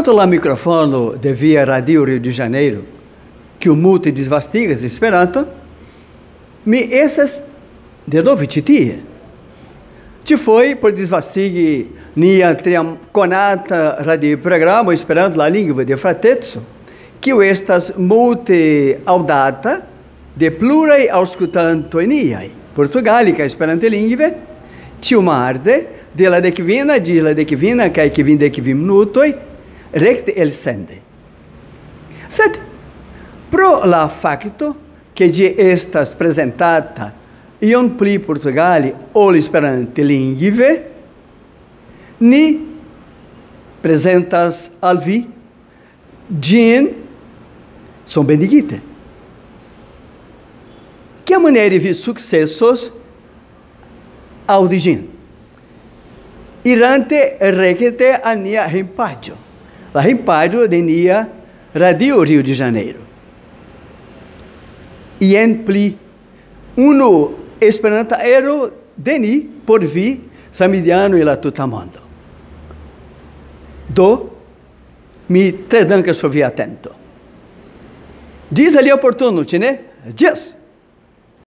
Tanto lá microfone de via Radio Rio de Janeiro, que o multi desvastigas esperanto, me essas de novo titia. Ci foi por desvastigi nia triam conata radio programa esperando la lingua de fratezzo, que estas multe audata de plurei auscultanto eniai, portugalica esperante lingue, tiumarde, de la decvina, di la decvina, cae que vin decvim recte el sende. Sed, pro la facto, che di estas presentata ion pli Portugali ol esperante lingue, ni presentas al vi bendigite. Que maneira vi successos audigin. Irante requete a nia rimpadio. La rimpadio de nia radio Rio de Janeiro. E en pli uno esperanta ero deni por vi samidiano e la tutamondo. Do mi tre dankas por vi atento. Diz ali oportuno, ne? Diz.